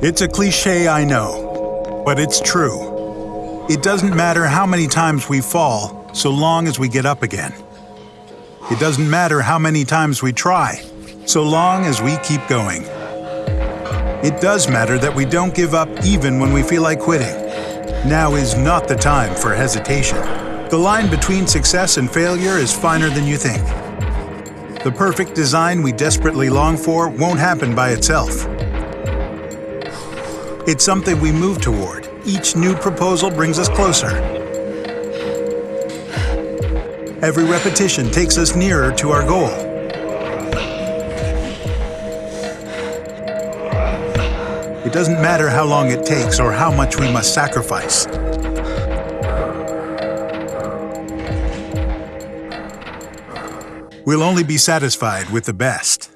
It's a cliche, I know, but it's true. It doesn't matter how many times we fall, so long as we get up again. It doesn't matter how many times we try, so long as we keep going. It does matter that we don't give up even when we feel like quitting. Now is not the time for hesitation. The line between success and failure is finer than you think. The perfect design we desperately long for won't happen by itself. It's something we move toward. Each new proposal brings us closer. Every repetition takes us nearer to our goal. It doesn't matter how long it takes or how much we must sacrifice. We'll only be satisfied with the best.